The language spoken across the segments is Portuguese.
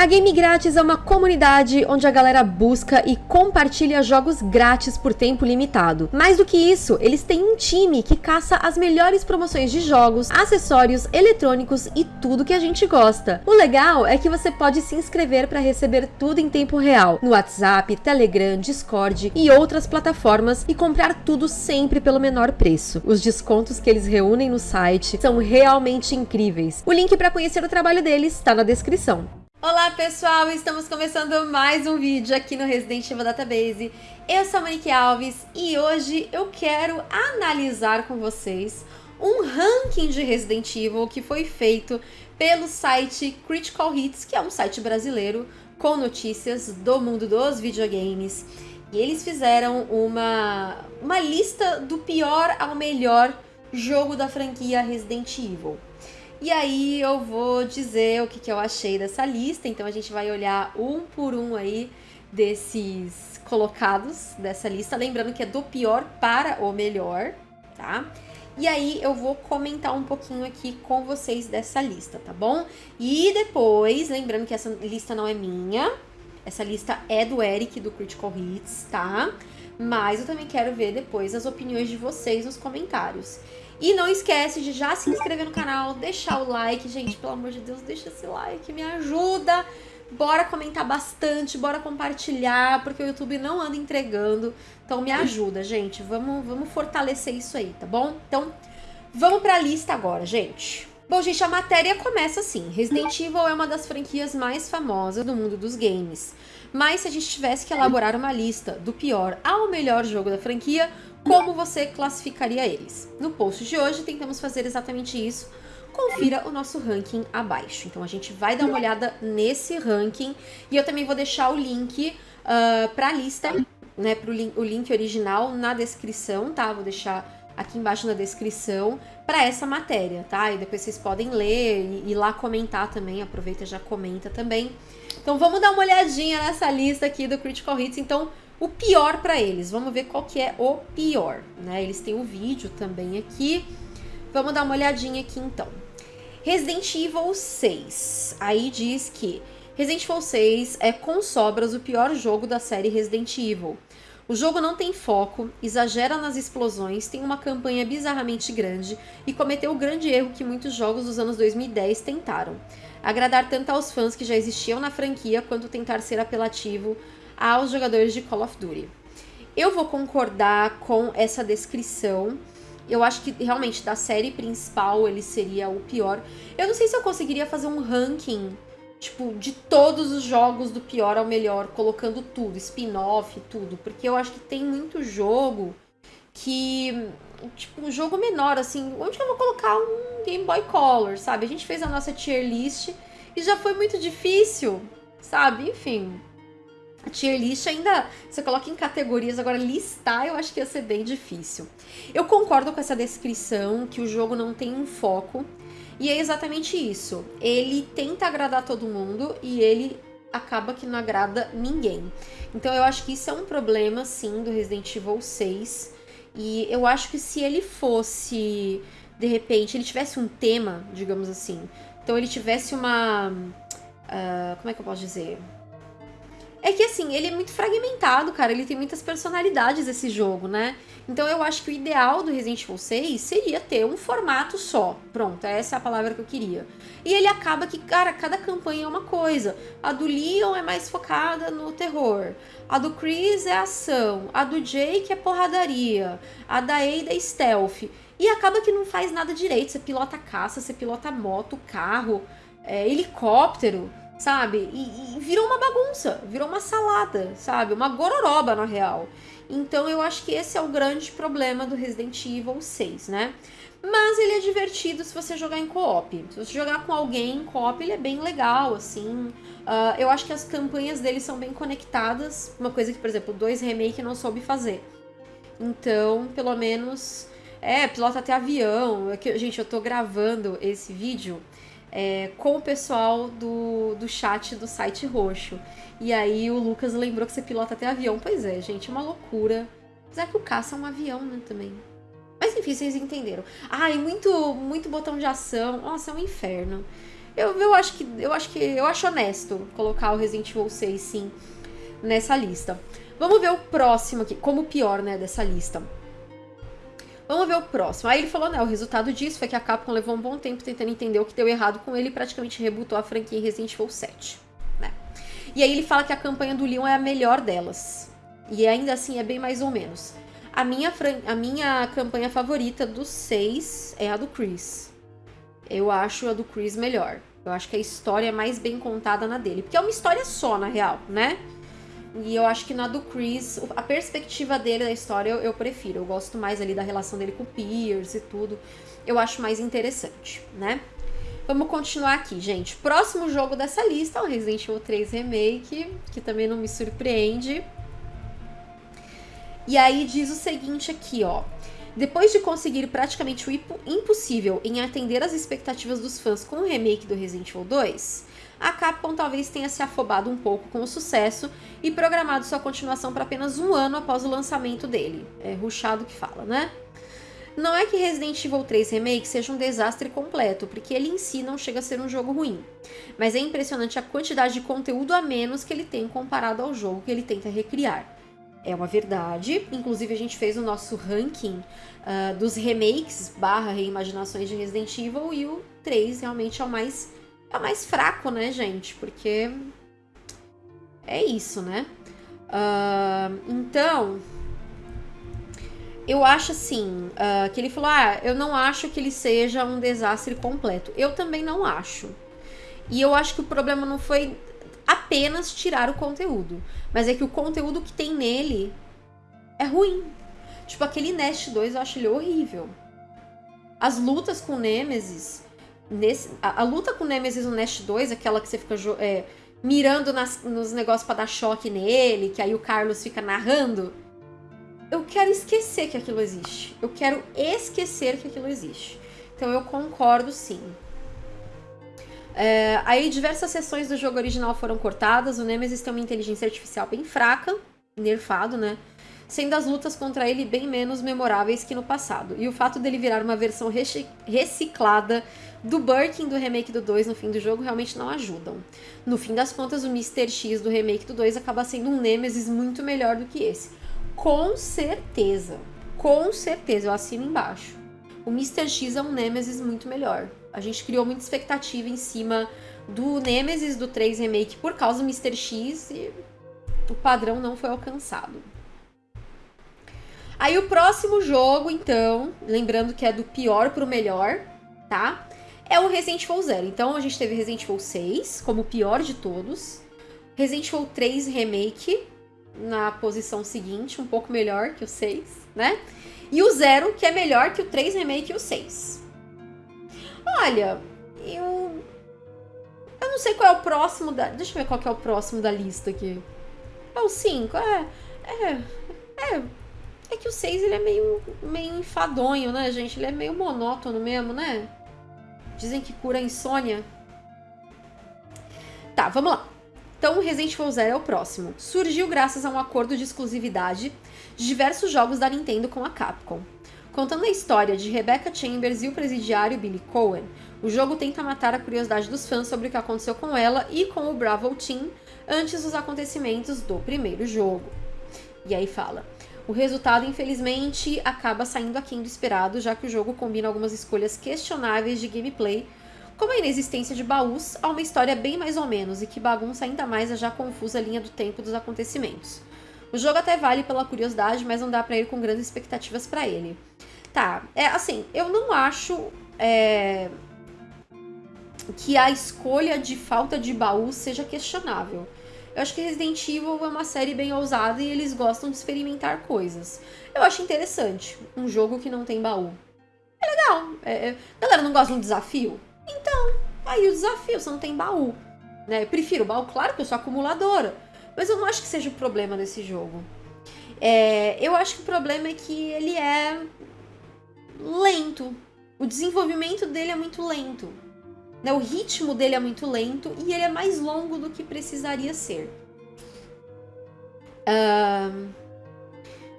A Game Grátis é uma comunidade onde a galera busca e compartilha jogos grátis por tempo limitado. Mais do que isso, eles têm um time que caça as melhores promoções de jogos, acessórios, eletrônicos e tudo que a gente gosta. O legal é que você pode se inscrever para receber tudo em tempo real, no WhatsApp, Telegram, Discord e outras plataformas e comprar tudo sempre pelo menor preço. Os descontos que eles reúnem no site são realmente incríveis. O link para conhecer o trabalho deles está na descrição. Olá pessoal, estamos começando mais um vídeo aqui no Resident Evil Database. Eu sou a Monique Alves e hoje eu quero analisar com vocês um ranking de Resident Evil que foi feito pelo site Critical Hits, que é um site brasileiro com notícias do mundo dos videogames. E eles fizeram uma, uma lista do pior ao melhor jogo da franquia Resident Evil. E aí eu vou dizer o que, que eu achei dessa lista, então a gente vai olhar um por um aí desses colocados dessa lista, lembrando que é do pior para o melhor, tá? E aí eu vou comentar um pouquinho aqui com vocês dessa lista, tá bom? E depois, lembrando que essa lista não é minha, essa lista é do Eric, do Critical Hits, tá? Mas eu também quero ver depois as opiniões de vocês nos comentários. E não esquece de já se inscrever no canal, deixar o like, gente, pelo amor de Deus, deixa esse like, me ajuda. Bora comentar bastante, bora compartilhar, porque o YouTube não anda entregando. Então me ajuda, gente. Vamos, vamos fortalecer isso aí, tá bom? Então, vamos pra lista agora, gente. Bom, gente, a matéria começa assim. Resident Evil é uma das franquias mais famosas do mundo dos games. Mas se a gente tivesse que elaborar uma lista do pior ao melhor jogo da franquia, como você classificaria eles. No post de hoje tentamos fazer exatamente isso. Confira o nosso ranking abaixo. Então a gente vai dar uma olhada nesse ranking e eu também vou deixar o link uh, ah, para a lista, né, pro link, o link original na descrição, tá? Vou deixar aqui embaixo na descrição para essa matéria, tá? E depois vocês podem ler e ir lá comentar também, aproveita e já comenta também. Então vamos dar uma olhadinha nessa lista aqui do Critical Hits. Então, o pior para eles. Vamos ver qual que é o pior, né? Eles têm um vídeo também aqui. Vamos dar uma olhadinha aqui então. Resident Evil 6. Aí diz que Resident Evil 6 é com sobras o pior jogo da série Resident Evil. O jogo não tem foco, exagera nas explosões, tem uma campanha bizarramente grande e cometeu o grande erro que muitos jogos dos anos 2010 tentaram. Agradar tanto aos fãs que já existiam na franquia, quanto tentar ser apelativo aos jogadores de Call of Duty. Eu vou concordar com essa descrição. Eu acho que realmente da série principal ele seria o pior. Eu não sei se eu conseguiria fazer um ranking, tipo, de todos os jogos do pior ao melhor, colocando tudo, spin-off, tudo, porque eu acho que tem muito jogo que tipo um jogo menor assim, onde que eu vou colocar um Game Boy Color, sabe? A gente fez a nossa tier list e já foi muito difícil, sabe? Enfim, a tier list ainda você coloca em categorias, agora listar eu acho que ia ser bem difícil. Eu concordo com essa descrição que o jogo não tem um foco, e é exatamente isso. Ele tenta agradar todo mundo e ele acaba que não agrada ninguém. Então eu acho que isso é um problema, sim, do Resident Evil 6. E eu acho que se ele fosse, de repente, ele tivesse um tema, digamos assim, então ele tivesse uma. Uh, como é que eu posso dizer? É que assim, ele é muito fragmentado, cara. Ele tem muitas personalidades esse jogo, né? Então eu acho que o ideal do Resident Evil 6 seria ter um formato só. Pronto, essa é a palavra que eu queria. E ele acaba que, cara, cada campanha é uma coisa. A do Leon é mais focada no terror. A do Chris é ação. A do Jake é porradaria. A da Ada é stealth. E acaba que não faz nada direito. Você pilota caça, você pilota moto, carro, é, helicóptero sabe? E, e, virou uma bagunça, virou uma salada, sabe? Uma gororoba, na real. Então eu acho que esse é o grande problema do Resident Evil 6, né? Mas ele é divertido se você jogar em co-op. Se você jogar com alguém em co-op, ele é bem legal, assim. Uh, eu acho que as campanhas dele são bem conectadas. Uma coisa que, por exemplo, 2 Remake não soube fazer. Então, pelo menos... É, pilota até avião. É gente, eu tô gravando esse vídeo é, com o pessoal do, do chat do site roxo. E aí o Lucas lembrou que você pilota até avião. Pois é, gente, é uma loucura. Apesar que o caça é um avião, né, também. Mas enfim, vocês entenderam. E muito, muito botão de ação. Nossa, é um inferno. Eu, eu acho que eu acho que eu acho honesto colocar o Resident Evil 6 sim nessa lista. Vamos ver o próximo aqui, como pior, né, dessa lista. Vamos ver o próximo. Aí ele falou, né, o resultado disso foi que a Capcom levou um bom tempo tentando entender o que deu errado com ele e praticamente rebutou a franquia em Resident Evil 7, né? E aí ele fala que a campanha do Leon é a melhor delas. E ainda assim é bem mais ou menos. A minha, a minha campanha favorita dos seis é a do Chris. Eu acho a do Chris melhor. Eu acho que a história é mais bem contada na dele. Porque é uma história só, na real, né? E eu acho que na do Chris, a perspectiva dele da história eu, eu, prefiro. Eu gosto mais ali da relação dele com o Pierce e tudo. Eu acho mais interessante, né? Vamos continuar aqui, gente. Próximo jogo dessa lista é o Resident Evil 3 Remake, que também não me surpreende. E aí diz o seguinte aqui, ó. Depois de conseguir praticamente o impossível em atender as expectativas dos fãs com o remake do Resident Evil 2, a Capcom talvez tenha se afobado um pouco com o sucesso e programado sua continuação para apenas um ano após o lançamento dele. É ruchado que fala, né? Não é que Resident Evil 3 Remake seja um desastre completo, porque ele em si não chega a ser um jogo ruim. Mas é impressionante a quantidade de conteúdo a menos que ele tem comparado ao jogo que ele tenta recriar é uma verdade. Inclusive, a gente fez o nosso ranking uh, dos remakes barra reimaginações de Resident Evil e o 3 realmente é o mais, é o mais fraco, né, gente? Porque é isso, né? Uh, então, eu acho assim, uh, que ele falou, ah, eu não acho que ele seja um desastre completo. Eu também não acho. E eu acho que o problema não foi apenas tirar o conteúdo. Mas é que o conteúdo que tem nele é ruim. Tipo, aquele Nest 2 eu acho ele horrível. As lutas com Nemesis. Nesse, a, a luta com Nemesis no Nest 2, aquela que você fica é, mirando nas, nos negócios para dar choque nele, que aí o Carlos fica narrando. Eu quero esquecer que aquilo existe. Eu quero esquecer que aquilo existe. Então eu concordo sim. É, aí diversas sessões do jogo original foram cortadas, o Nemesis tem uma inteligência artificial bem fraca, nerfado, né? Sendo as lutas contra ele bem menos memoráveis que no passado. E o fato dele virar uma versão reciclada do Birkin do remake do 2 no fim do jogo realmente não ajudam. No fim das contas, o Mr. X do remake do 2 acaba sendo um Nemesis muito melhor do que esse. Com certeza. Com certeza, eu assino embaixo. O Mr. X é um Nemesis muito melhor. A gente criou muita expectativa em cima do Nemesis do 3 Remake por causa do Mr. X e o padrão não foi alcançado. Aí o próximo jogo, então, lembrando que é do pior pro melhor, tá? É o Resident Evil 0. Então a gente teve Resident Evil 6 como o pior de todos. Resident Evil 3 Remake na posição seguinte, um pouco melhor que o 6, né? E o 0, que é melhor que o 3 Remake e o 6. Olha, eu. Eu não sei qual é o próximo da. Deixa eu ver qual é o próximo da lista aqui. É o 5, é. É. É. É que o 6 ele é meio, meio enfadonho, né, gente? Ele é meio monótono mesmo, né? Dizem que cura a insônia. Tá, vamos lá. Então, Resident Evil Zero é o próximo. Surgiu graças a um acordo de exclusividade de diversos jogos da Nintendo com a Capcom. Contando a história de Rebecca Chambers e o presidiário Billy Cohen, o jogo tenta matar a curiosidade dos fãs sobre o que aconteceu com ela e com o Bravo Team antes dos acontecimentos do primeiro jogo. E aí fala: o resultado, infelizmente, acaba saindo aquém do esperado, já que o jogo combina algumas escolhas questionáveis de gameplay, como a inexistência de baús, a uma história bem mais ou menos e que bagunça ainda mais a já confusa linha do tempo dos acontecimentos. O jogo até vale pela curiosidade, mas não dá para ir com grandes expectativas para ele. Tá, é assim, eu não acho é, que a escolha de falta de baú seja questionável. Eu acho que Resident Evil é uma série bem ousada e eles gostam de experimentar coisas. Eu acho interessante um jogo que não tem baú. É legal. É, é, galera, não gosta de um desafio? Então, aí o desafio, você não tem baú. Né? Eu prefiro baú, claro que eu sou acumuladora. Mas eu não acho que seja o problema desse jogo. É, eu acho que o problema é que ele é lento. O desenvolvimento dele é muito lento. Né? O ritmo dele é muito lento e ele é mais longo do que precisaria ser. Um,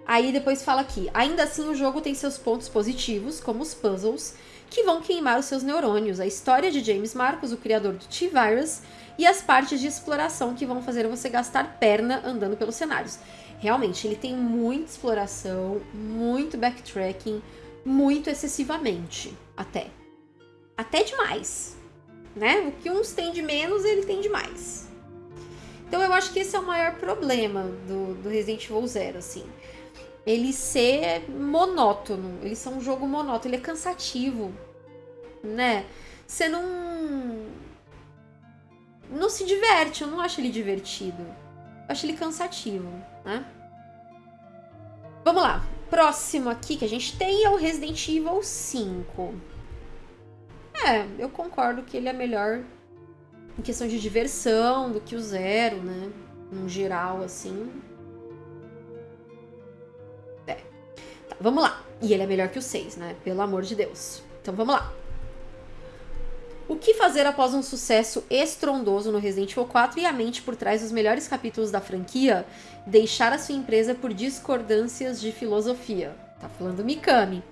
aí depois fala aqui: ainda assim, o jogo tem seus pontos positivos, como os puzzles, que vão queimar os seus neurônios. A história de James Marcos, o criador do T-Virus, e as partes de exploração que vão fazer você gastar perna andando pelos cenários. Realmente, ele tem muita exploração, muito backtracking, muito excessivamente, até. Até demais, né? O que uns têm de menos, ele tem de mais. Então eu acho que esse é o maior problema do, do Resident Evil Zero, assim. Ele ser monótono, ele ser um jogo monótono, ele é cansativo, né? Você não não se diverte, eu não acho ele divertido. Eu acho ele cansativo, né? Vamos lá. Próximo aqui que a gente tem é o Resident Evil 5. É, eu concordo que ele é melhor em questão de diversão do que o Zero, né? No geral, assim. É. Tá, vamos lá. E ele é melhor que o 6, né? Pelo amor de Deus. Então vamos lá. O que fazer após um sucesso estrondoso no Resident Evil 4 e a mente por trás dos melhores capítulos da franquia deixar a sua empresa por discordâncias de filosofia? Tá falando Mikami.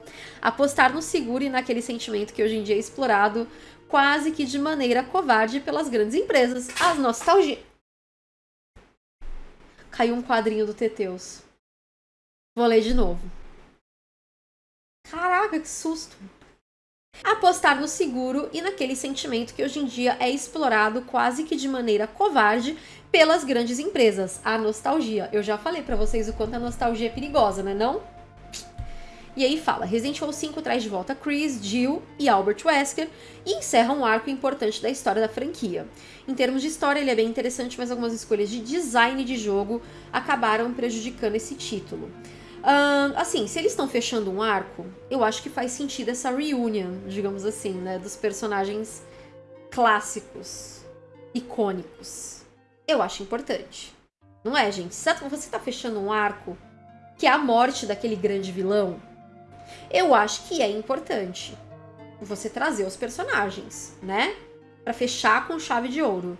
Apostar no seguro e naquele sentimento que hoje em dia é explorado quase que de maneira covarde pelas grandes empresas, as nostalgia. Caiu um quadrinho do Teteus. Vou ler de novo. Caraca, que susto! Apostar no seguro e naquele sentimento que hoje em dia é explorado quase que de maneira covarde pelas grandes empresas, a nostalgia. Eu já falei para vocês o quanto a nostalgia é perigosa, né não? E aí fala, Resident Evil 5 traz de volta Chris, Jill e Albert Wesker e encerra um arco importante da história da franquia. Em termos de história, ele é bem interessante, mas algumas escolhas de design de jogo acabaram prejudicando esse título. Assim, se eles estão fechando um arco, eu acho que faz sentido essa reunion, digamos assim, né? Dos personagens clássicos, icônicos. Eu acho importante. Não é, gente? Se você tá fechando um arco que é a morte daquele grande vilão, eu acho que é importante você trazer os personagens, né? Para fechar com chave de ouro.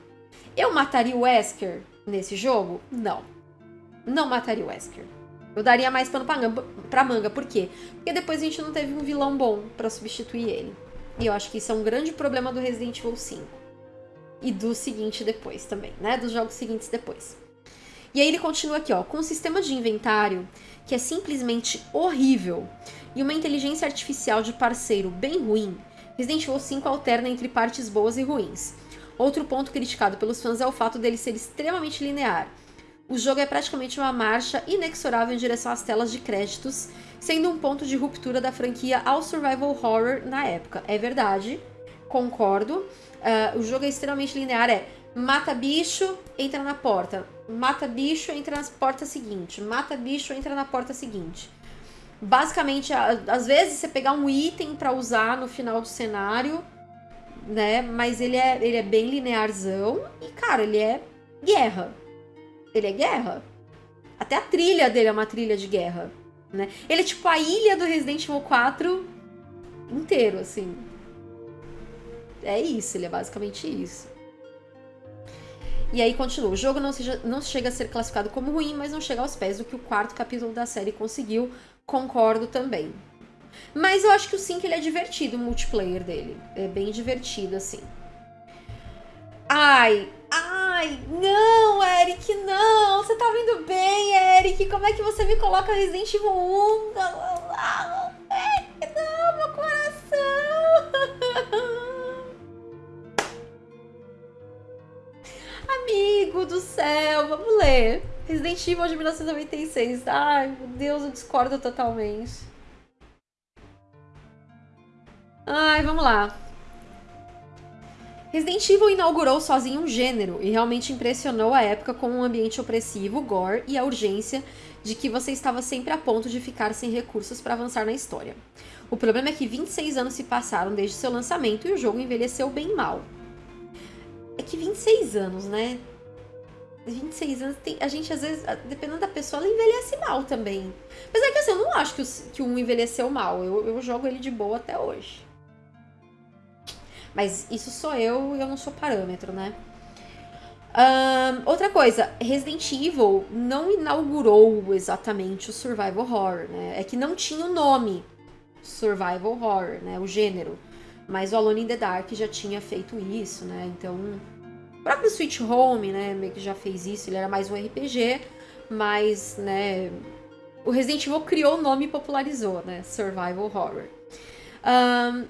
Eu mataria o Wesker nesse jogo? Não. Não mataria o Wesker. Eu daria mais pano pra manga. Por quê? Porque depois a gente não teve um vilão bom para substituir ele. E eu acho que isso é um grande problema do Resident Evil 5. E do seguinte depois também, né? Dos jogos seguintes depois. E aí ele continua aqui, ó. Com um sistema de inventário que é simplesmente horrível e uma inteligência artificial de parceiro bem ruim, Resident Evil 5 alterna entre partes boas e ruins. Outro ponto criticado pelos fãs é o fato dele ser extremamente linear o jogo é praticamente uma marcha inexorável em direção às telas de créditos, sendo um ponto de ruptura da franquia ao survival horror na época. É verdade, concordo. Uh, o jogo é extremamente linear, é mata bicho, entra na porta. Mata bicho, entra na porta seguinte. Mata bicho, entra na porta seguinte. Basicamente, às vezes você pegar um item para usar no final do cenário, né? Mas ele é, ele é bem linearzão e, cara, ele é guerra ele é guerra. Até a trilha dele é uma trilha de guerra, né? Ele é tipo a ilha do Resident Evil 4 inteiro, assim. É isso, ele é basicamente isso. E aí continua. O jogo não, seja, não chega a ser classificado como ruim, mas não chega aos pés do que o quarto capítulo da série conseguiu. Concordo também. Mas eu acho que o 5 ele é divertido, o multiplayer dele. É bem divertido, assim. Ai, ai, não, Eric, não. Você tá vindo bem, Eric. Como é que você me coloca Resident Evil 1? Eric, não, meu coração. Amigo do céu, vamos ler. Resident Evil de 1996. Ai, meu Deus, eu discordo totalmente. Ai, vamos lá. Resident Evil inaugurou sozinho um gênero e realmente impressionou a época com um ambiente opressivo, gore e a urgência de que você estava sempre a ponto de ficar sem recursos para avançar na história. O problema é que 26 anos se passaram desde seu lançamento e o jogo envelheceu bem mal. É que 26 anos, né? 26 anos, tem, a gente às vezes, dependendo da pessoa, ela envelhece mal também. Mas é que assim, eu não acho que o, que um envelheceu mal. Eu, eu jogo ele de boa até hoje. Mas isso sou eu e eu não sou parâmetro, né? Um, outra coisa, Resident Evil não inaugurou exatamente o survival horror, né? É que não tinha o nome survival horror, né? O gênero. Mas o Alone in the Dark já tinha feito isso, né? Então, o próprio Switch Home, né, meio que já fez isso, ele era mais um RPG, mas, né, o Resident Evil criou o nome e popularizou, né? Survival Horror. Um,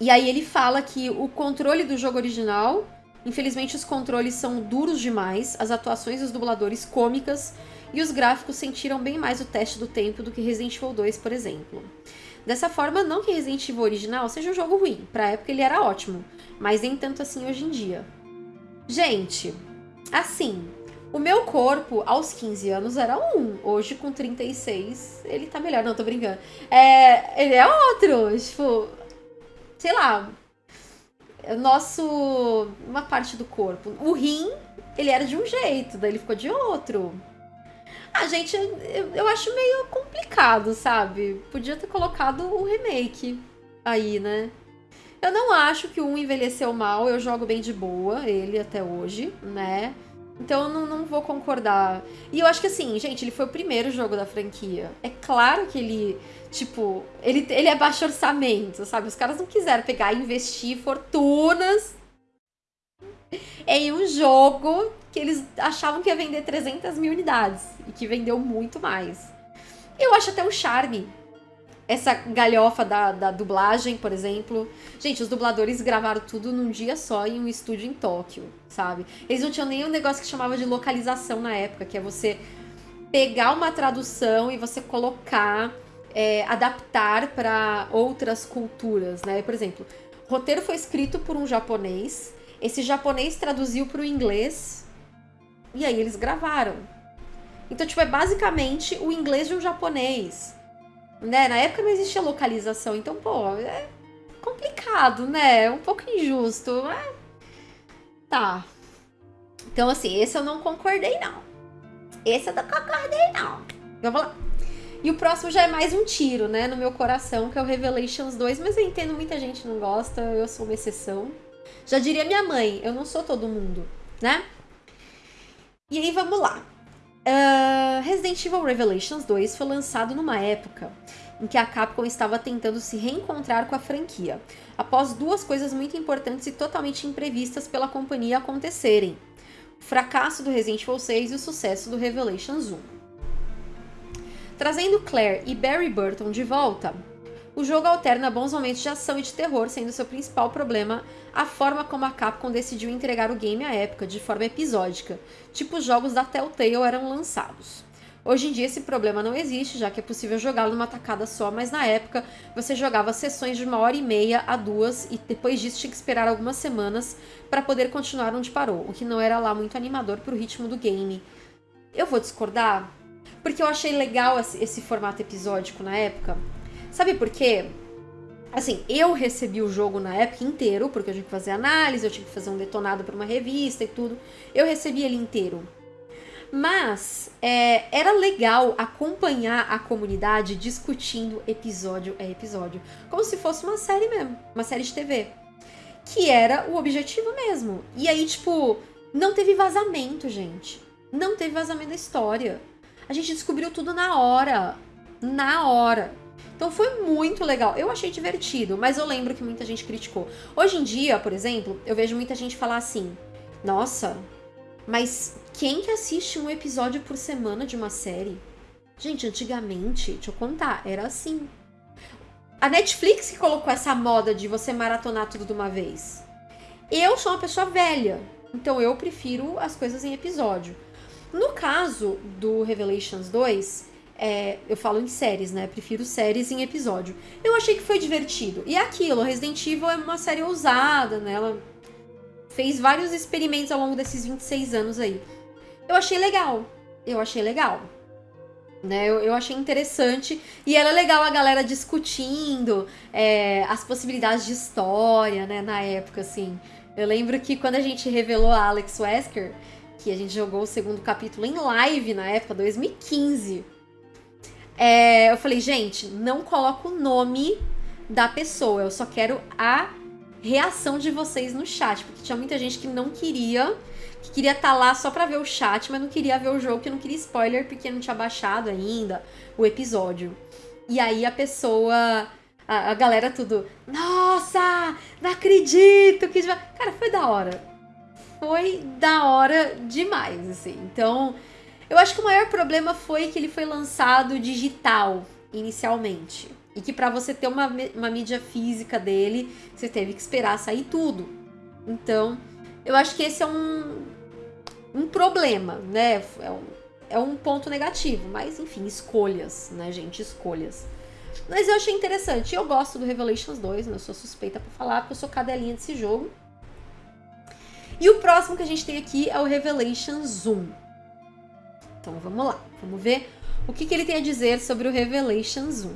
e aí ele fala que o controle do jogo original, infelizmente os controles são duros demais, as atuações dos dubladores cômicas e os gráficos sentiram bem mais o teste do tempo do que Resident Evil 2, por exemplo. Dessa forma, não que Resident Evil original seja um jogo ruim, pra época ele era ótimo, mas nem tanto assim hoje em dia. Gente, assim, o meu corpo, aos 15 anos, era um. Hoje, com 36, ele tá melhor. Não, tô brincando. É, ele é outro. Tipo, sei lá. Nosso. Uma parte do corpo. O rim, ele era de um jeito, daí ele ficou de outro. Ah, gente, eu, eu acho meio complicado, sabe? Podia ter colocado o remake aí, né? Eu não acho que o um envelheceu mal, eu jogo bem de boa ele até hoje, né? Então eu não, não vou concordar. E eu acho que assim, gente, ele foi o primeiro jogo da franquia. É claro que ele, tipo, ele, ele é baixo orçamento, sabe? Os caras não quiseram pegar e investir fortunas em um jogo que eles achavam que ia vender 300 mil unidades e que vendeu muito mais. Eu acho até o charme essa galhofa da, da dublagem, por exemplo. Gente, os dubladores gravaram tudo num dia só em um estúdio em Tóquio, sabe? Eles não tinham nem um negócio que chamava de localização na época, que é você pegar uma tradução e você colocar, é, adaptar para outras culturas, né? Por exemplo, o roteiro foi escrito por um japonês, esse japonês traduziu para o inglês e aí eles gravaram. Então, tipo, é basicamente o inglês de um japonês né? Na época não existia localização, então, pô, é complicado, né? É um pouco injusto, mas... Tá. Então, assim, esse eu não concordei, não. Esse eu não concordei, não. Vamos lá. E o próximo já é mais um tiro, né, no meu coração, que é o Revelations 2, mas eu entendo muita gente não gosta, eu sou uma exceção. Já diria minha mãe, eu não sou todo mundo, né? E aí, vamos lá. Uh, Resident Evil Revelations 2 foi lançado numa época em que a Capcom estava tentando se reencontrar com a franquia, após duas coisas muito importantes e totalmente imprevistas pela companhia acontecerem: o fracasso do Resident Evil 6 e o sucesso do Revelations 1. Trazendo Claire e Barry Burton de volta, o jogo alterna bons momentos de ação e de terror, sendo seu principal problema a forma como a Capcom decidiu entregar o game à época, de forma episódica, tipo os jogos da Telltale eram lançados. Hoje em dia esse problema não existe, já que é possível jogá-lo numa tacada só, mas na época você jogava sessões de uma hora e meia a duas e depois disso tinha que esperar algumas semanas para poder continuar onde parou, o que não era lá muito animador para o ritmo do game. Eu vou discordar, porque eu achei legal esse formato episódico na época. Sabe por quê? Assim, eu recebi o jogo na época inteiro, porque eu tinha que fazer análise, eu tinha que fazer um detonado para uma revista e tudo. Eu recebi ele inteiro. Mas é, era legal acompanhar a comunidade discutindo episódio a episódio. Como se fosse uma série mesmo, uma série de TV. Que era o objetivo mesmo. E aí, tipo, não teve vazamento, gente. Não teve vazamento da história. A gente descobriu tudo na hora. Na hora. Então foi muito legal. Eu achei divertido, mas eu lembro que muita gente criticou. Hoje em dia, por exemplo, eu vejo muita gente falar assim: "Nossa, mas quem que assiste um episódio por semana de uma série?" Gente, antigamente, deixa eu contar, era assim. A Netflix que colocou essa moda de você maratonar tudo de uma vez. Eu sou uma pessoa velha, então eu prefiro as coisas em episódio. No caso do Revelations 2, é, eu falo em séries, né? Prefiro séries em episódio. Eu achei que foi divertido. E é aquilo, Resident Evil é uma série ousada, né? Ela fez vários experimentos ao longo desses 26 anos aí. Eu achei legal. Eu achei legal. Né, eu, eu achei interessante e era legal a galera discutindo é, as possibilidades de história, né, na época, assim. Eu lembro que quando a gente revelou a Alex Wesker, que a gente jogou o segundo capítulo em live na época, 2015, é, eu falei, gente, não coloca o nome da pessoa, eu só quero a reação de vocês no chat, porque tinha muita gente que não queria, que queria estar tá lá só pra ver o chat, mas não queria ver o jogo, que não queria spoiler, porque não tinha baixado ainda o episódio. E aí a pessoa a, a galera tudo, nossa, não acredito que... Cara, foi da hora. Foi da hora demais, assim. Então, eu acho que o maior problema foi que ele foi lançado digital, inicialmente. E que para você ter uma, uma mídia física dele, você teve que esperar sair tudo. Então, eu acho que esse é um, um problema, né? É um, é um ponto negativo. Mas, enfim, escolhas, né, gente? Escolhas. Mas eu achei interessante. Eu gosto do Revelations 2, né? Eu sou suspeita pra falar, porque eu sou cadelinha desse jogo. E o próximo que a gente tem aqui é o Revelations 1. Então vamos lá, vamos ver o que, que ele tem a dizer sobre o Revelations 1. Uh,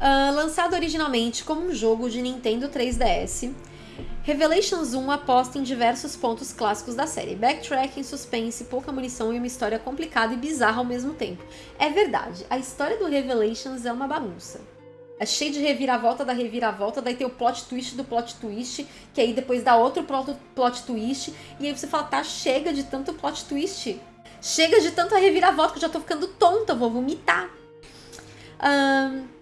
ah, lançado originalmente como um jogo de Nintendo 3DS, Revelations 1 aposta em diversos pontos clássicos da série: backtracking, suspense, pouca munição e uma história complicada e bizarra ao mesmo tempo. É verdade, a história do Revelations é uma bagunça. É cheio de reviravolta da reviravolta, daí tem o plot twist do plot twist, que aí depois dá outro plot, plot twist, e aí você fala, tá, chega de tanto plot twist. Chega de tanta reviravolta que eu já tô ficando tonta, vou vomitar. Um,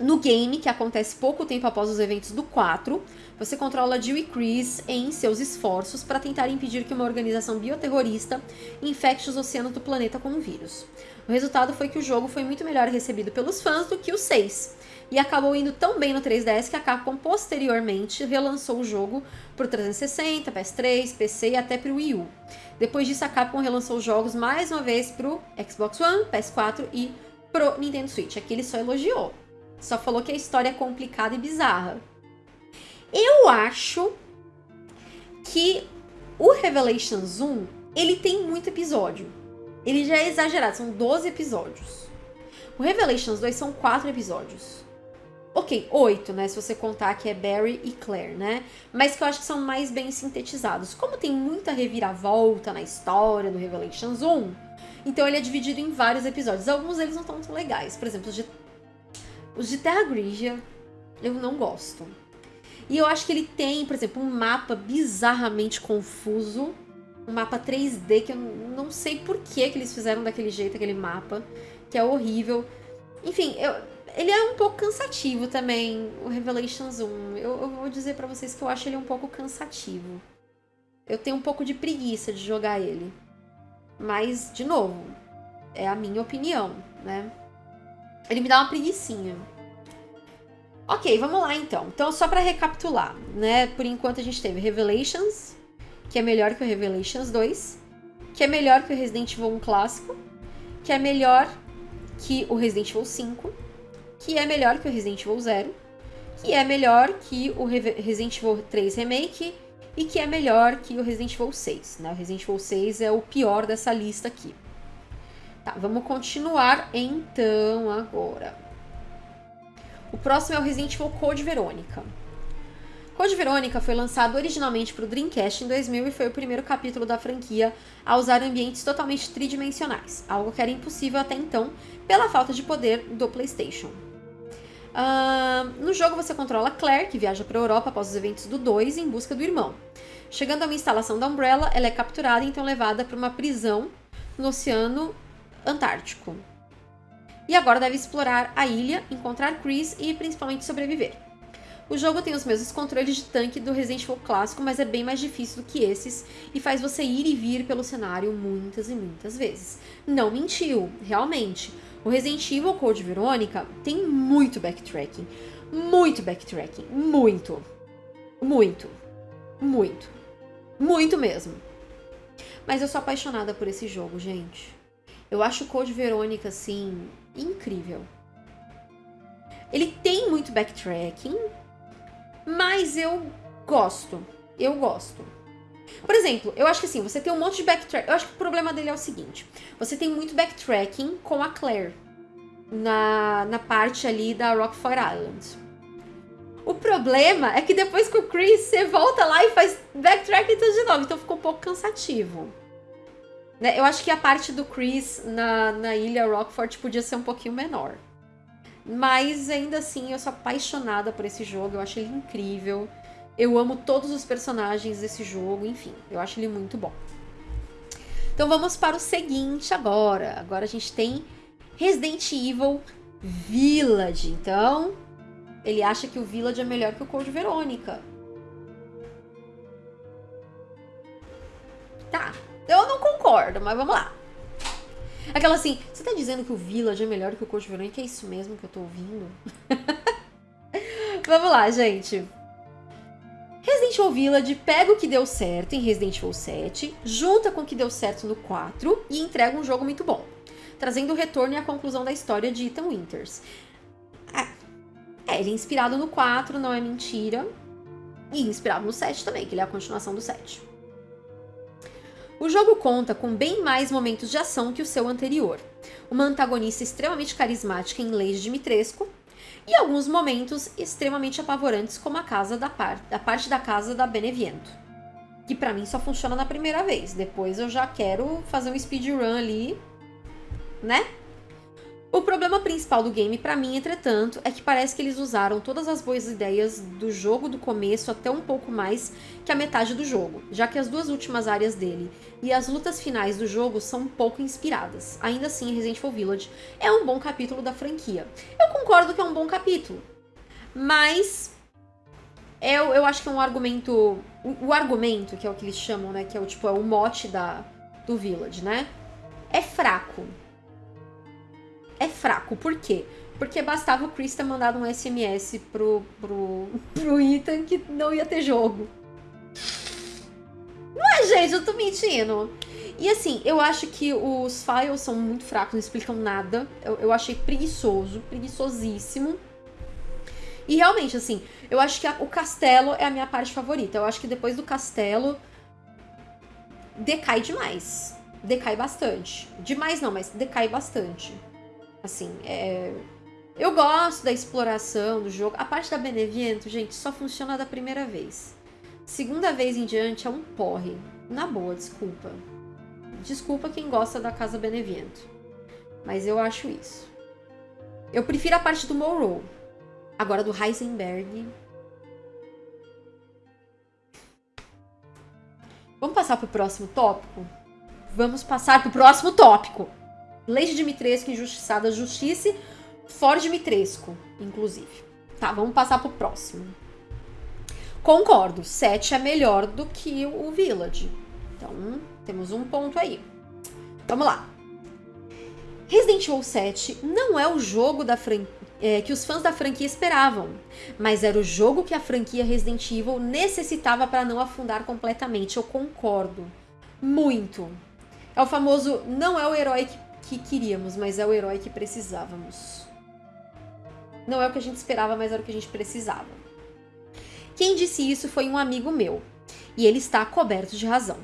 no game, que acontece pouco tempo após os eventos do 4, você controla Jill e Chris em seus esforços para tentar impedir que uma organização bioterrorista infecte os oceanos do planeta com um vírus. O resultado foi que o jogo foi muito melhor recebido pelos fãs do que o 6, e acabou indo tão bem no 3DS que a Capcom posteriormente relançou o jogo para o 360, PS3, PC e até para o Wii U. Depois disso, a Capcom relançou os jogos mais uma vez para o Xbox One, PS4 e pro Nintendo Switch. Aqui ele só elogiou, só falou que a história é complicada e bizarra. Eu acho que o Revelations 1, ele tem muito episódio. Ele já é exagerado, são 12 episódios. O Revelations 2 são 4 episódios. Ok, oito, né? Se você contar que é Barry e Claire, né? Mas que eu acho que são mais bem sintetizados. Como tem muita reviravolta na história do Revelations 1, então ele é dividido em vários episódios. Alguns deles não estão tão legais. Por exemplo, os de, os de Terra Grigia, eu não gosto. E eu acho que ele tem, por exemplo, um mapa bizarramente confuso. Um mapa 3D que eu não sei por que, que eles fizeram daquele jeito, aquele mapa. Que é horrível. Enfim, eu, ele é um pouco cansativo também, o Revelations 1. Eu, eu vou dizer para vocês que eu acho ele um pouco cansativo. Eu tenho um pouco de preguiça de jogar ele. Mas, de novo, é a minha opinião, né? Ele me dá uma preguiçinha. Ok, vamos lá então. Então, só para recapitular, né? Por enquanto a gente teve Revelations, que é melhor que o Revelations 2, que é melhor que o Resident Evil 1 clássico, que é melhor que o Resident Evil 5, que é melhor que o Resident Evil 0, que é melhor que o Resident Evil 3 Remake e que é melhor que o Resident Evil 6. Né? O Resident Evil 6 é o pior dessa lista aqui. Tá, vamos continuar então agora. O próximo é o Resident Evil Code Verônica. Code Verônica foi lançado originalmente para o Dreamcast em 2000 e foi o primeiro capítulo da franquia a usar ambientes totalmente tridimensionais, algo que era impossível até então pela falta de poder do PlayStation. Uh, no jogo você controla Claire, que viaja para a Europa após os eventos do 2 em busca do irmão. Chegando a uma instalação da Umbrella, ela é capturada e então levada para uma prisão no Oceano Antártico. E agora deve explorar a ilha, encontrar Chris e principalmente sobreviver. O jogo tem os mesmos controles de tanque do Resident Evil clássico, mas é bem mais difícil do que esses e faz você ir e vir pelo cenário muitas e muitas vezes. Não mentiu, realmente. O Resident Evil Code Verônica tem muito backtracking. Muito backtracking. Muito. Muito. Muito. Muito mesmo. Mas eu sou apaixonada por esse jogo, gente. Eu acho o Code Verônica, assim, incrível. Ele tem muito backtracking, mas eu gosto. Eu gosto. Por exemplo, eu acho que assim, você tem um monte de backtrack. Eu acho que o problema dele é o seguinte: você tem muito backtracking com a Claire na, na parte ali da Rockford Island. O problema é que depois que o Chris, você volta lá e faz backtracking tudo de novo, então ficou um pouco cansativo. Né? Eu acho que a parte do Chris na, na ilha Rockford podia ser um pouquinho menor. Mas ainda assim, eu sou apaixonada por esse jogo, eu acho ele incrível. Eu amo todos os personagens desse jogo, enfim, eu acho ele muito bom. Então vamos para o seguinte agora. Agora a gente tem Resident Evil Village. Então, ele acha que o Village é melhor que o Code Verônica. Tá, eu não concordo, mas vamos lá. Aquela assim, você tá dizendo que o Village é melhor que o Code Verônica? É isso mesmo que eu tô ouvindo? vamos lá, gente. Resident Evil Village pega o que deu certo em Resident Evil 7, junta com o que deu certo no 4 e entrega um jogo muito bom, trazendo o retorno e a conclusão da história de Ethan Winters. É, ele é inspirado no 4, não é mentira, e inspirado no 7 também, que ele é a continuação do 7. O jogo conta com bem mais momentos de ação que o seu anterior, uma antagonista extremamente carismática em Lady Dimitrescu, e alguns momentos extremamente apavorantes, como a casa da, par a parte da casa da Beneviento. Que para mim só funciona na primeira vez. Depois eu já quero fazer um speedrun ali, né? O problema principal do game para mim, entretanto, é que parece que eles usaram todas as boas ideias do jogo do começo até um pouco mais que a metade do jogo, já que as duas últimas áreas dele e as lutas finais do jogo são um pouco inspiradas. Ainda assim, Resident Evil Village é um bom capítulo da franquia. Eu concordo que é um bom capítulo, mas eu, eu acho que é um argumento... O, o argumento, que é o que eles chamam, né, que é o, tipo, é o mote da, do Village, né, é fraco é fraco. Por quê? Porque bastava o Chris ter mandado um SMS pro, pro, pro Ethan que não ia ter jogo. Não é, gente, eu tô mentindo. E assim, eu acho que os files são muito fracos, não explicam nada. Eu, eu achei preguiçoso, preguiçosíssimo. E realmente, assim, eu acho que a, o castelo é a minha parte favorita. Eu acho que depois do castelo decai demais. Decai bastante. Demais não, mas decai bastante. Assim, é... eu gosto da exploração do jogo. A parte da Beneviento, gente, só funciona da primeira vez. Segunda vez em diante é um porre. Na boa, desculpa. Desculpa quem gosta da Casa Beneviento. Mas eu acho isso. Eu prefiro a parte do Morrow. Agora do Heisenberg. Vamos passar pro próximo tópico? Vamos passar pro próximo tópico. Lady Dimitrescu injustiçada, justiça, Ford Dimitrescu, inclusive. Tá, vamos passar pro próximo. Concordo, 7 é melhor do que o Village. Então, temos um ponto aí. Vamos lá. Resident Evil 7 não é o jogo da é, que os fãs da franquia esperavam, mas era o jogo que a franquia Resident Evil necessitava para não afundar completamente. Eu concordo. Muito. É o famoso não é o herói que que queríamos, mas é o herói que precisávamos. Não é o que a gente esperava, mas era o que a gente precisava. Quem disse isso foi um amigo meu, e ele está coberto de razão.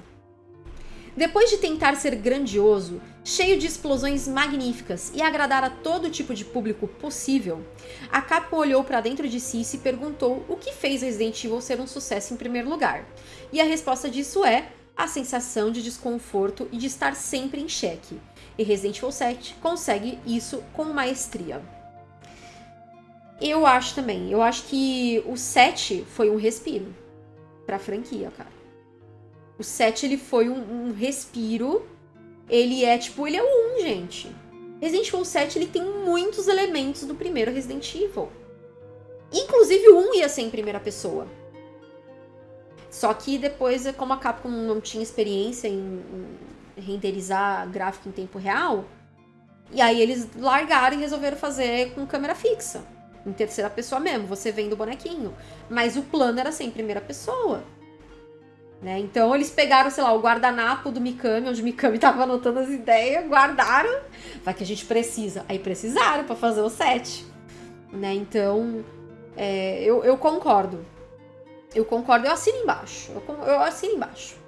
Depois de tentar ser grandioso, cheio de explosões magníficas e agradar a todo tipo de público possível, a Capcom olhou para dentro de si e se perguntou o que fez Resident Evil ser um sucesso em primeiro lugar. E a resposta disso é a sensação de desconforto e de estar sempre em xeque, e Resident Evil 7 consegue isso com maestria. Eu acho também, eu acho que o 7 foi um respiro pra franquia, cara. O 7 ele foi um, um respiro, ele é tipo, ele é o 1, gente. Resident Evil 7 ele tem muitos elementos do primeiro Resident Evil. Inclusive o 1 ia ser em primeira pessoa. Só que depois, como a Capcom não tinha experiência em, renderizar gráfico em tempo real. E aí eles largaram e resolveram fazer com câmera fixa. Em terceira pessoa mesmo, você vendo o bonequinho. Mas o plano era sempre em primeira pessoa. Né? Então eles pegaram, sei lá, o guardanapo do Mikami, onde o Mikami tava anotando as ideias, guardaram. Vai que a gente precisa. Aí precisaram para fazer o set. Né? Então, é, eu, eu concordo. Eu concordo, eu assino embaixo. Eu, eu assino embaixo.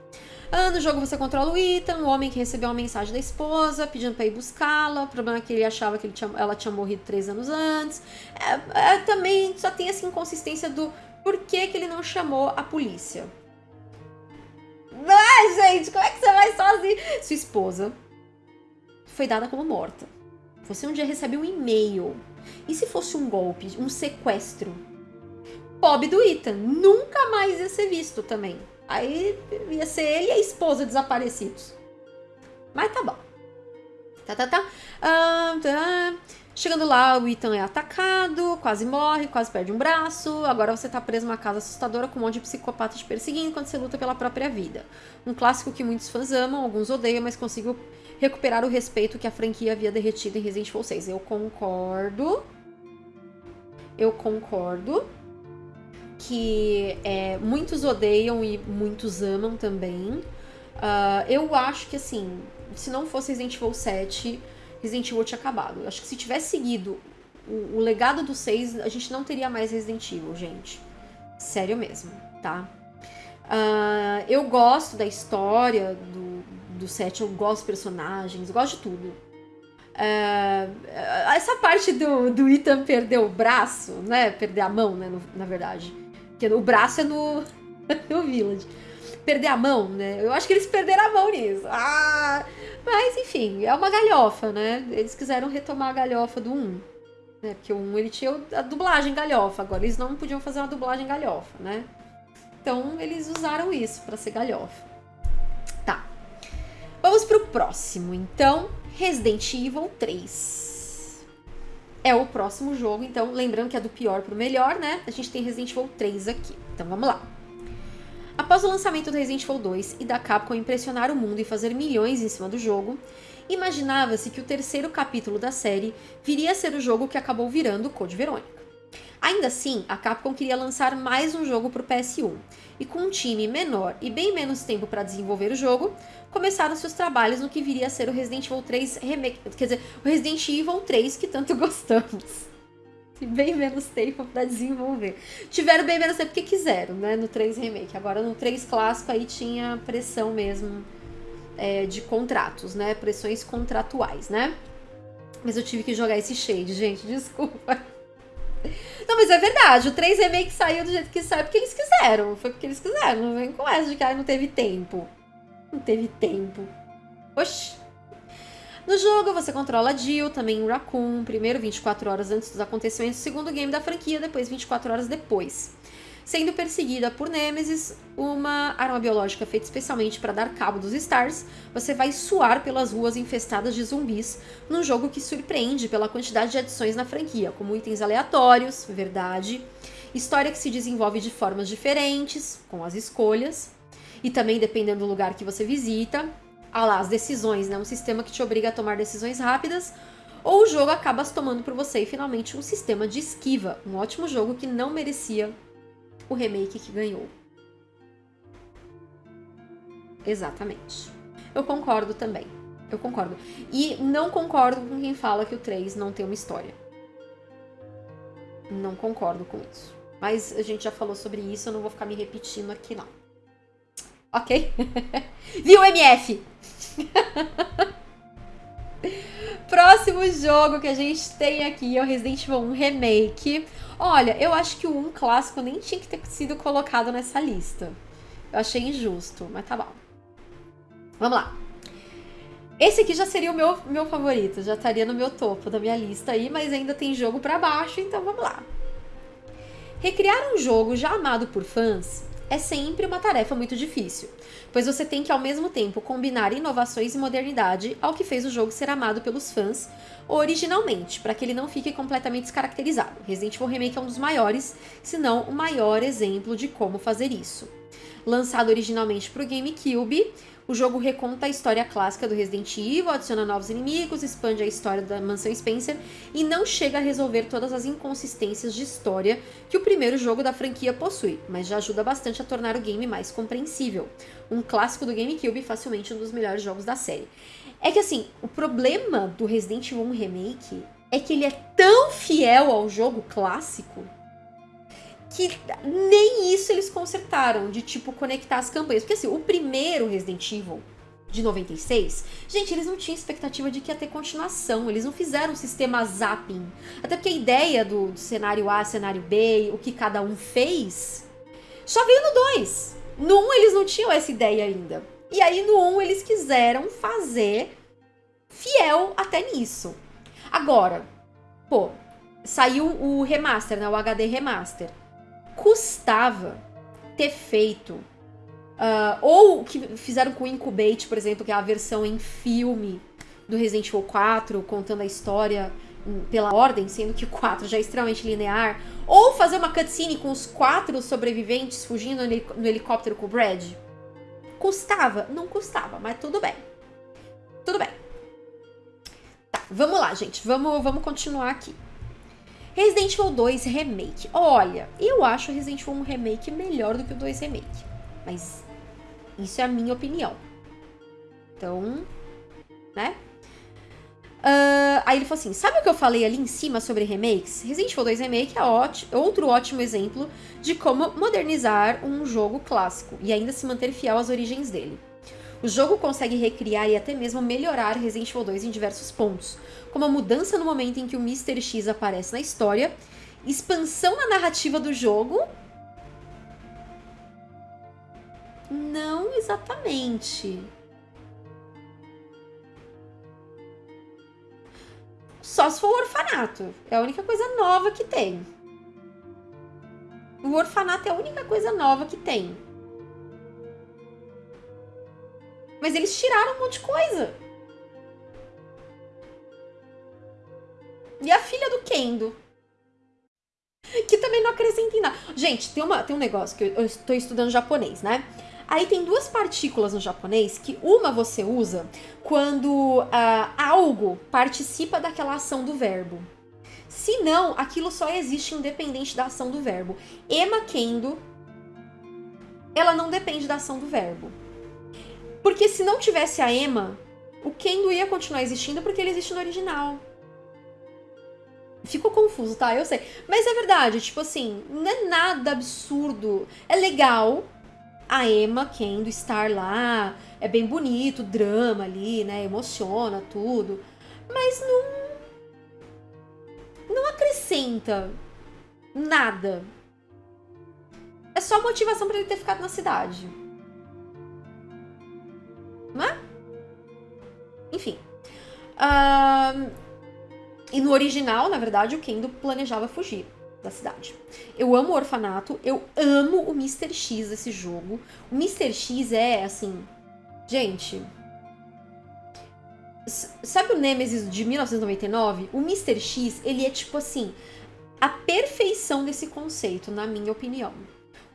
Ah, no jogo você controla o Ethan, o homem que recebeu uma mensagem da esposa pedindo para ir buscá-la. O problema é que ele achava que ele tinha, ela tinha morrido três anos antes. É, é, também só tem essa inconsistência do por que, ele não chamou a polícia. Ai, gente, como é que você vai sozinho? Sua esposa foi dada como morta. Você um dia recebe um e-mail. E se fosse um golpe, um sequestro? Pobre do Ethan, nunca mais ia ser visto também. Aí ia ser ele e a esposa desaparecidos. Mas tá bom. Tá, tá, tá. Ah, tá. Chegando lá, o Ethan é atacado, quase morre, quase perde um braço. Agora você tá preso numa casa assustadora com um monte de psicopatas te perseguindo enquanto você luta pela própria vida. Um clássico que muitos fãs amam, alguns odeiam, mas consigo recuperar o respeito que a franquia havia derretido em Resident Evil 6. Eu concordo. Eu concordo que é, muitos odeiam e muitos amam também. Uh, eu acho que assim, se não fosse Resident Evil 7 Resident Evil tinha acabado. Acho que se tivesse seguido o, o legado do 6, a gente não teria mais Resident Evil, gente. Sério mesmo, tá? Uh, eu gosto da história do, do 7, eu gosto dos personagens, gosto de tudo. Uh, essa parte do, do Ethan perder o braço, né? Perder a mão, né? No, na verdade. Porque o braço é no, no Village. Perder a mão, né? Eu acho que eles perderam a mão nisso. Ah! Mas, enfim, é uma galhofa, né? Eles quiseram retomar a galhofa do 1. Né? Porque o 1 ele tinha a dublagem galhofa, agora eles não podiam fazer uma dublagem galhofa, né? Então eles usaram isso para ser galhofa. Tá. Vamos pro próximo, então. Resident Evil 3. É o próximo jogo, então, lembrando que é do pior pro melhor, né? A gente tem Resident Evil 3 aqui. Então vamos lá. Após o lançamento do Resident Evil 2 e da Capcom impressionar o mundo e fazer milhões em cima do jogo, imaginava-se que o terceiro capítulo da série viria a ser o jogo que acabou virando Code Verônica. Ainda assim, a Capcom queria lançar mais um jogo para o PS1, e com um time menor e bem menos tempo para desenvolver o jogo, começaram seus trabalhos no que viria a ser o Resident Evil 3 Remake, quer dizer, o Resident Evil 3 que tanto gostamos bem menos tempo para desenvolver. Tiveram bem menos tempo porque quiseram, né? No 3 Remake. Agora no 3 clássico aí tinha pressão mesmo é, de contratos, né? Pressões contratuais, né? Mas eu tive que jogar esse shade, gente, desculpa. Não, mas é verdade, o 3 Remake saiu do jeito que saiu porque eles quiseram. Foi porque eles quiseram. Não vem com essa de que ah, não teve tempo. Não teve tempo. Oxi. No jogo, você controla Jill, também Raccoon, primeiro 24 horas antes dos acontecimentos, segundo game da franquia, depois 24 horas depois. Sendo perseguida por Nemesis, uma arma biológica feita especialmente para dar cabo dos Stars, você vai suar pelas ruas infestadas de zumbis, num jogo que surpreende pela quantidade de adições na franquia, como itens aleatórios, verdade, história que se desenvolve de formas diferentes, com as escolhas, e também dependendo do lugar que você visita, ah lá, as decisões, né? Um sistema que te obriga a tomar decisões rápidas, ou o jogo acaba se tomando por você e finalmente um sistema de esquiva. Um ótimo jogo que não merecia o remake que ganhou. Exatamente. Eu concordo também. Eu concordo. E não concordo com quem fala que o 3 não tem uma história. Não concordo com isso. Mas a gente já falou sobre isso, eu não vou ficar me repetindo aqui não. Ok? Viu, MF? Próximo jogo que a gente tem aqui é o Resident Evil 1 Remake. Olha, eu acho que o 1 clássico nem tinha que ter sido colocado nessa lista. Eu achei injusto, mas tá bom. Vamos lá. Esse aqui já seria o meu, meu favorito, já estaria no meu topo da minha lista aí, mas ainda tem jogo para baixo, então vamos lá. Recriar um jogo já amado por fãs é sempre uma tarefa muito difícil, pois você tem que ao mesmo tempo combinar inovações e modernidade ao que fez o jogo ser amado pelos fãs originalmente, para que ele não fique completamente descaracterizado. Resident Evil Remake é um dos maiores, se não o maior exemplo de como fazer isso. Lançado originalmente para o GameCube, o jogo reconta a história clássica do Resident Evil, adiciona novos inimigos, expande a história da Mansão Spencer e não chega a resolver todas as inconsistências de história que o primeiro jogo da franquia possui, mas já ajuda bastante a tornar o game mais compreensível. Um clássico do GameCube, facilmente um dos melhores jogos da série. É que assim, o problema do Resident Evil 1 Remake é que ele é tão fiel ao jogo clássico que nem isso eles consertaram, de tipo conectar as campanhas. Porque assim, o primeiro Resident Evil de 96, gente, eles não tinham expectativa de que ia ter continuação, eles não fizeram um sistema zapping. Até porque a ideia do, do cenário A, cenário B, o que cada um fez, só veio no 2. No 1 um, eles não tinham essa ideia ainda. E aí no 1 um, eles quiseram fazer fiel até nisso. Agora, pô, saiu o remaster, né, o HD remaster custava ter feito. Uh, ou que fizeram com o Incubate, por exemplo, que é a versão em filme do Resident Evil 4, contando a história pela ordem, sendo que o 4 já é extremamente linear, ou fazer uma cutscene com os quatro sobreviventes fugindo no helicóptero com o Brad. Custava? Não custava, mas tudo bem. Tudo bem. Tá, vamos lá, gente. Vamos, vamos continuar aqui. Resident Evil 2 Remake. Olha, eu acho Resident Evil 1 Remake melhor do que o 2 Remake. Mas isso é a minha opinião. Então, né? Uh, aí ele falou assim: sabe o que eu falei ali em cima sobre remakes? Resident Evil 2 Remake é ótimo, outro ótimo exemplo de como modernizar um jogo clássico e ainda se manter fiel às origens dele. O jogo consegue recriar e até mesmo melhorar Resident Evil 2 em diversos pontos, como a mudança no momento em que o Mr. X aparece na história, expansão na narrativa do jogo. Não exatamente. Só se for o orfanato. É a única coisa nova que tem. O orfanato é a única coisa nova que tem. Mas eles tiraram um monte de coisa. E a filha do Kendo. Que também não acrescenta em nada. Gente, tem, uma, tem um negócio que eu, estou estudando japonês, né? Aí tem duas partículas no japonês que uma você usa quando uh, algo participa daquela ação do verbo. Se não, aquilo só existe independente da ação do verbo. Ema kendo, ela não depende da ação do verbo. Porque se não tivesse a ema, o kendo ia continuar existindo porque ele existe no original. Ficou confuso, tá? Eu sei. Mas é verdade, tipo assim, não é nada absurdo. É legal, a Emma Kendo estar lá. É bem bonito, drama ali, né? Emociona tudo. Mas não. Não acrescenta nada. É só motivação para ele ter ficado na cidade. Enfim. Uh, e no original, na verdade, o Kendo planejava fugir da cidade. Eu amo o orfanato, eu amo o Mr. X desse jogo. O Mr. X é assim. Gente. Sabe o Nemesis de 1999? O Mr. X, ele é tipo assim. A perfeição desse conceito, na minha opinião.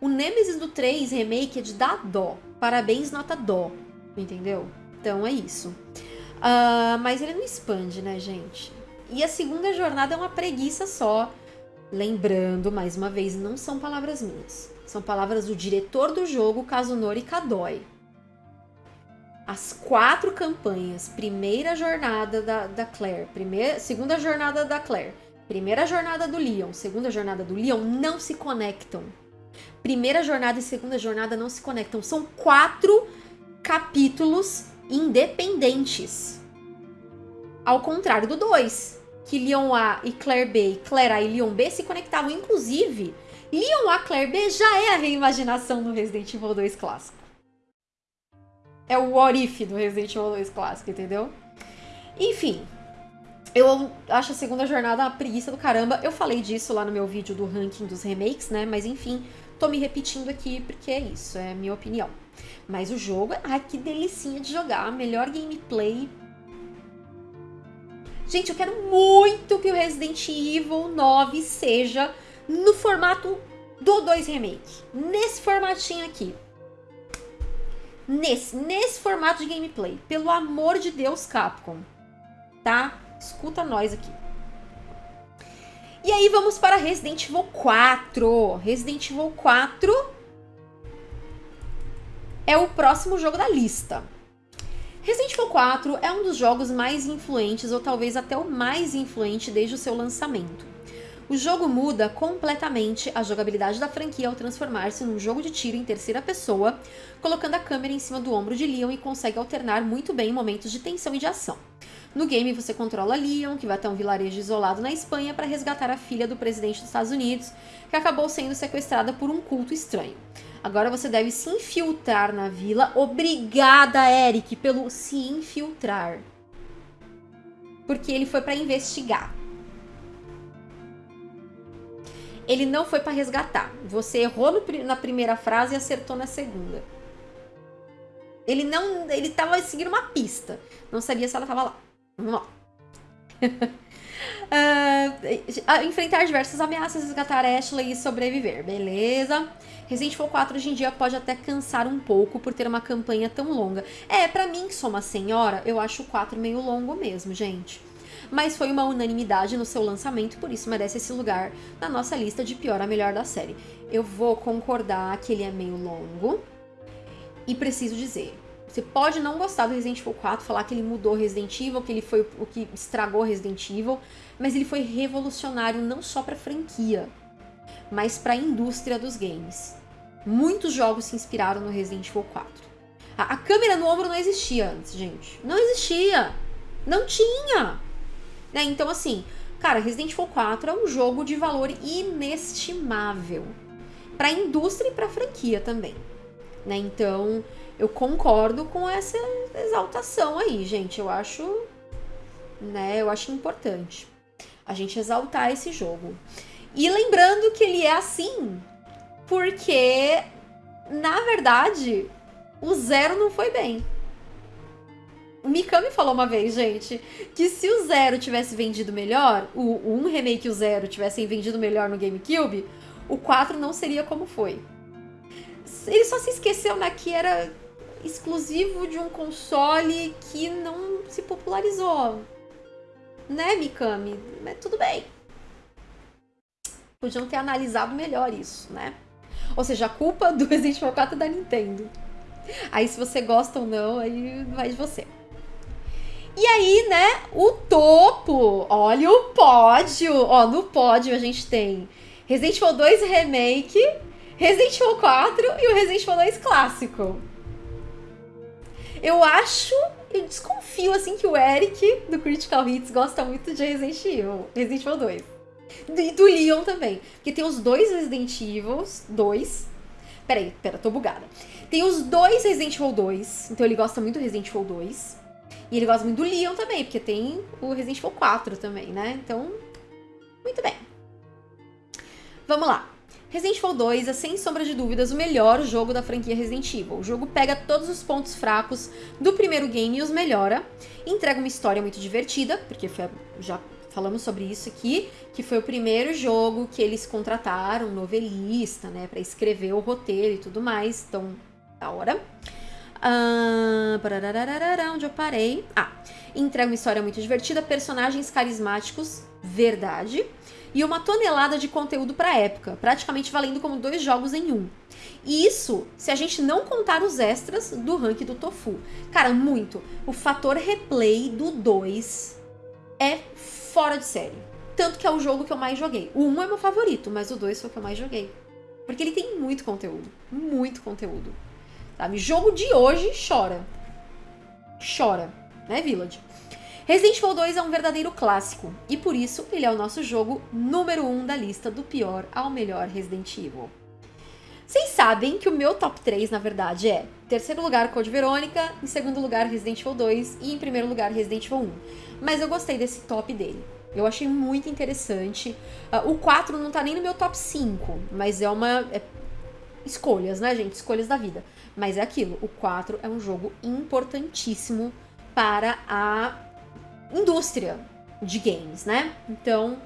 O Nemesis do 3 Remake é de dar dó. Parabéns, nota dó. Entendeu? Então é isso. Uh, mas ele não expande, né, gente? E a segunda jornada é uma preguiça só. Lembrando, mais uma vez, não são palavras minhas. São palavras do diretor do jogo, Kazunori Kadoi. As quatro campanhas, primeira jornada da, da Claire, primeira, segunda jornada da Claire, primeira jornada do Leon, segunda jornada do Leon, não se conectam. Primeira jornada e segunda jornada não se conectam. São quatro capítulos independentes. Ao contrário do 2 que Leon A e Claire B, Claire A e Leon B se conectavam. Inclusive, Leon A Claire B já é a reimaginação do Resident Evil 2 clássico. É o what if do Resident Evil 2 clássico, entendeu? Enfim, eu acho a segunda jornada uma preguiça do caramba. Eu falei disso lá no meu vídeo do ranking dos remakes, né? Mas enfim, tô me repetindo aqui porque é isso, é minha opinião. Mas o jogo, ai que delicinha de jogar, melhor gameplay Gente, eu quero muito que o Resident Evil 9 seja no formato do 2 Remake. Nesse formatinho aqui. Nesse, nesse formato de gameplay. Pelo amor de Deus, Capcom. Tá? Escuta nós aqui. E aí vamos para Resident Evil 4. Resident Evil 4 é o próximo jogo da lista. Resident Evil 4 é um dos jogos mais influentes, ou talvez até o mais influente desde o seu lançamento. O jogo muda completamente a jogabilidade da franquia ao transformar-se num jogo de tiro em terceira pessoa, colocando a câmera em cima do ombro de Leon e consegue alternar muito bem momentos de tensão e de ação. No game, você controla Leon, que vai até um vilarejo isolado na Espanha para resgatar a filha do presidente dos Estados Unidos, que acabou sendo sequestrada por um culto estranho. Agora você deve se infiltrar na vila. Obrigada, Eric, pelo se infiltrar. Porque ele foi para investigar. Ele não foi para resgatar. Você errou no, na primeira frase e acertou na segunda. Ele não, ele tava seguindo uma pista. Não sabia se ela tava lá. Vamos lá. uh, enfrentar diversas ameaças, resgatar Ashley e sobreviver, beleza? Resident Evil 4 hoje em dia pode até cansar um pouco por ter uma campanha tão longa. É, para mim, que sou uma senhora, eu acho o 4 meio longo mesmo, gente. Mas foi uma unanimidade no seu lançamento, por isso merece esse lugar na nossa lista de pior a melhor da série. Eu vou concordar que ele é meio longo. E preciso dizer, você pode não gostar do Resident Evil 4, falar que ele mudou Resident Evil, que ele foi o que estragou Resident Evil, mas ele foi revolucionário não só para a franquia, mas para a indústria dos games. Muitos jogos se inspiraram no Resident Evil 4. A, a câmera no ombro não existia antes, gente. Não existia. Não tinha. Né? Então, assim, cara, Resident Evil 4 é um jogo de valor inestimável. Para a indústria e para a franquia também. Né? Então, eu concordo com essa exaltação aí, gente. Eu acho, né, eu acho importante a gente exaltar esse jogo. E lembrando que ele é assim porque na verdade o zero não foi bem. O Mikami falou uma vez, gente, que se o Zero tivesse vendido melhor, o, 1 remake e o Zero tivessem vendido melhor no GameCube, o 4 não seria como foi. Ele só se esqueceu né, que era exclusivo de um console que não se popularizou. Né, Mikami? Mas tudo bem. Podiam ter analisado melhor isso, né? Ou seja, a culpa do Resident Evil 4 é da Nintendo. Aí se você gosta ou não, aí vai de você. E aí, né, o topo. Olha o pódio. Ó, no pódio a gente tem Resident Evil 2 Remake, Resident Evil 4 e o Resident Evil 2 Clássico. Eu acho, eu desconfio assim que o Eric do Critical Hits gosta muito de Resident Evil, Resident Evil 2. E do Leon também. Porque tem os dois Resident Evil 2. Peraí, pera, tô bugada. Tem os dois Resident Evil 2. Então ele gosta muito do Resident Evil 2. E ele gosta muito do Leon também, porque tem o Resident Evil 4 também, né? Então, muito bem. Vamos lá. Resident Evil 2 é sem sombra de dúvidas o melhor jogo da franquia Resident Evil. O jogo pega todos os pontos fracos do primeiro game e os melhora. Entrega uma história muito divertida, porque foi, já falamos sobre isso aqui, que foi o primeiro jogo que eles contrataram um novelista, né, para escrever o roteiro e tudo mais. Então, da hora. Ah, onde eu parei? Ah, entrega uma história muito divertida, personagens carismáticos, verdade e uma tonelada de conteúdo para época, praticamente valendo como dois jogos em um. E isso, se a gente não contar os extras do ranking do Tofu. Cara, muito. O fator replay do 2 é fora de série. Tanto que é o jogo que eu mais joguei. O 1 é meu favorito, mas o 2 foi o que eu mais joguei. Porque ele tem muito conteúdo. Muito conteúdo. Sabe? Jogo de hoje chora. Chora. Né, Village? Resident Evil 2 é um verdadeiro clássico, e por isso ele é o nosso jogo número 1 um da lista do pior ao melhor Resident Evil. Vocês sabem que o meu top 3, na verdade, é terceiro lugar Code Verônica, em segundo lugar Resident Evil 2 e em primeiro lugar Resident Evil 1. Mas eu gostei desse top dele. Eu achei muito interessante. Uh, o 4 não tá nem no meu top 5, mas é uma. É... Escolhas, né, gente? Escolhas da vida. Mas é aquilo. O 4 é um jogo importantíssimo para a indústria de games, né? Então,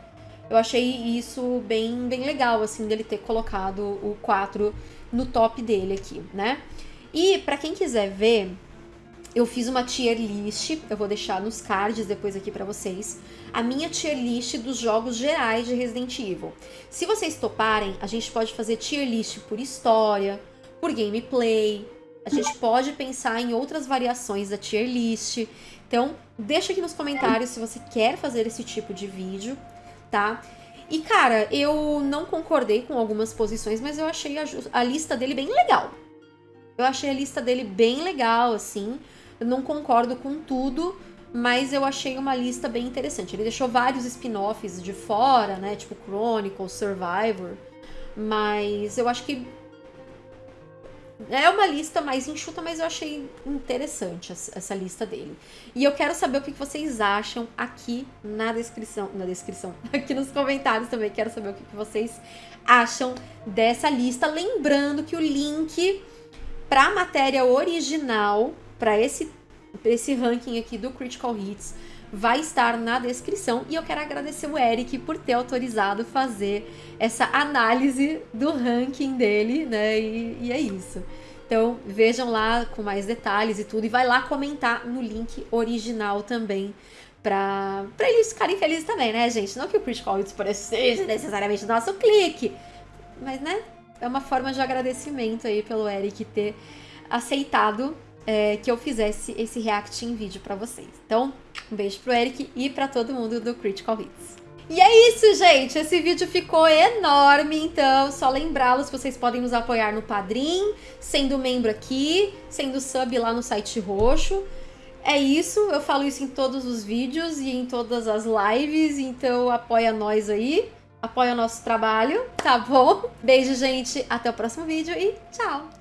eu achei isso bem, bem legal, assim, dele ter colocado o 4 no top dele aqui, né? E para quem quiser ver, eu fiz uma tier list, eu vou deixar nos cards depois aqui para vocês, a minha tier list dos jogos gerais de Resident Evil. Se vocês toparem, a gente pode fazer tier list por história, por gameplay, a gente pode pensar em outras variações da tier list. Então, deixa aqui nos comentários se você quer fazer esse tipo de vídeo, tá? E, cara, eu não concordei com algumas posições, mas eu achei a, a lista dele bem legal. Eu achei a lista dele bem legal, assim. Eu não concordo com tudo, mas eu achei uma lista bem interessante. Ele deixou vários spin-offs de fora, né? Tipo Chronicle, Survivor. Mas eu acho que é uma lista mais enxuta, mas eu achei interessante essa lista dele. E eu quero saber o que vocês acham aqui na descrição. Na descrição, aqui nos comentários também. Quero saber o que vocês acham dessa lista. Lembrando que o link para a matéria original, para esse, esse ranking aqui do Critical Hits, vai estar na descrição. E eu quero agradecer o Eric por ter autorizado fazer essa análise do ranking dele, né? E, e é isso. Então vejam lá com mais detalhes e tudo. E vai lá comentar no link original também. Pra, pra eles ficarem felizes também, né, gente? Não que o Critical Hits seja necessariamente nosso clique, mas, né, é uma forma de agradecimento aí pelo Eric ter aceitado é, que eu fizesse esse react em vídeo para vocês. Então, um beijo pro Eric e para todo mundo do Critical Hits. E é isso, gente. Esse vídeo ficou enorme, então só lembrá-los vocês podem nos apoiar no Padrim, sendo membro aqui, sendo sub lá no site roxo. É isso, eu falo isso em todos os vídeos e em todas as lives, então apoia nós aí, apoia o nosso trabalho, tá bom? Beijo, gente, até o próximo vídeo e tchau!